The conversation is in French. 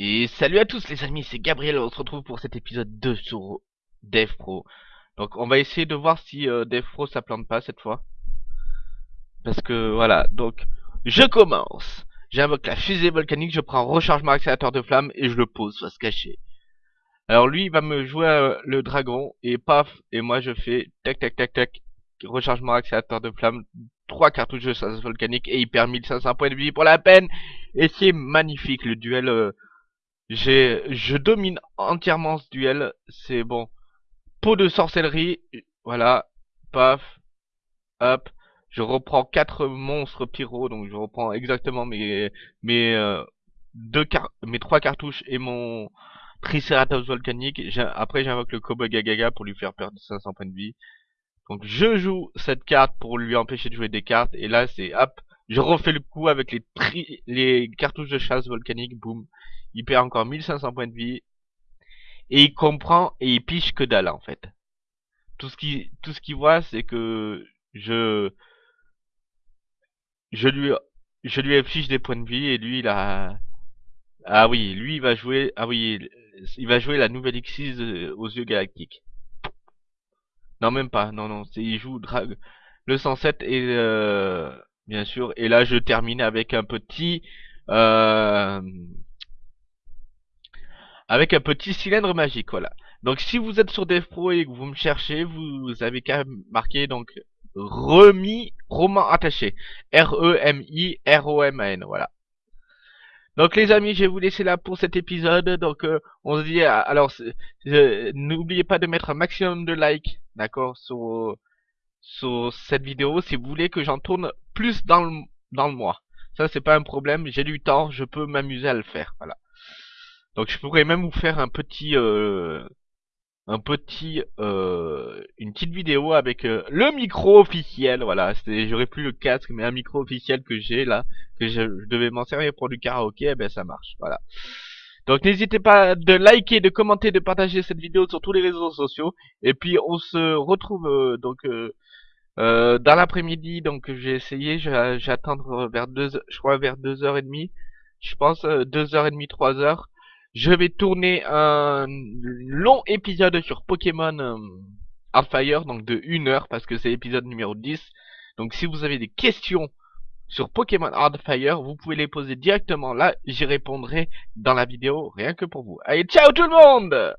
Et salut à tous les amis, c'est Gabriel, on se retrouve pour cet épisode 2 sur Dev Pro. Donc on va essayer de voir si euh, Dev Pro ça plante pas cette fois. Parce que voilà, donc je commence. J'invoque la fusée volcanique, je prends rechargement accélérateur de flamme et je le pose face cachée. Alors lui il va me jouer euh, le dragon et paf, et moi je fais tac tac tac tac, rechargement accélérateur de flamme, 3 cartouches de chasse volcanique et il perd 1500 points de vie pour la peine. Et c'est magnifique le duel. Euh, j'ai, je domine entièrement ce duel. C'est bon. Peau de sorcellerie. Voilà. Paf. Hop. Je reprends quatre monstres pyro. Donc je reprends exactement mes, mes, euh, deux car mes trois cartouches et mon Triceratops volcanique. Après j'invoque le Kobo Gagaga pour lui faire perdre 500 points de vie. Donc je joue cette carte pour lui empêcher de jouer des cartes. Et là c'est hop. Je refais le coup avec les, les cartouches de chasse volcanique. Boum il perd encore 1500 points de vie, et il comprend et il piche que dalle en fait. Tout ce qu'il voit c'est que je je lui je affiche des points de vie et lui il a ah oui lui il va jouer ah oui il va jouer la nouvelle X6 aux yeux galactiques. Non même pas non non c'est il joue drag le 107 et euh, bien sûr et là je termine avec un petit euh, avec un petit cylindre magique, voilà. Donc si vous êtes sur DevPro et que vous me cherchez, vous avez qu'à marquer donc remis roman attaché. R-E-M-I R-O-M-A-N, voilà. Donc les amis, je vais vous laisser là pour cet épisode. Donc euh, on se dit, euh, alors n'oubliez pas de mettre un maximum de likes, d'accord, sur, sur cette vidéo si vous voulez que j'en tourne plus dans le, dans le mois. Ça c'est pas un problème, j'ai du temps, je peux m'amuser à le faire, voilà. Donc je pourrais même vous faire un petit euh, un petit euh, une petite vidéo avec euh, le micro officiel. Voilà. J'aurais plus le casque mais un micro officiel que j'ai là que je, devais m'en servir pour du karaoké. Eh ben ça marche. Voilà donc n'hésitez pas de liker de commenter de partager cette vidéo sur tous les réseaux sociaux. Et puis on se retrouve donc dans l'après-midi. Donc j'ai essayé j'attends vers deux je crois vers deux heures et demie. Je pense deux heures et demie trois heures. Je vais tourner un long épisode sur Pokémon euh, Hardfire, donc de 1 heure, parce que c'est l'épisode numéro 10. Donc si vous avez des questions sur Pokémon Hardfire, vous pouvez les poser directement là, j'y répondrai dans la vidéo, rien que pour vous. Allez, ciao tout le monde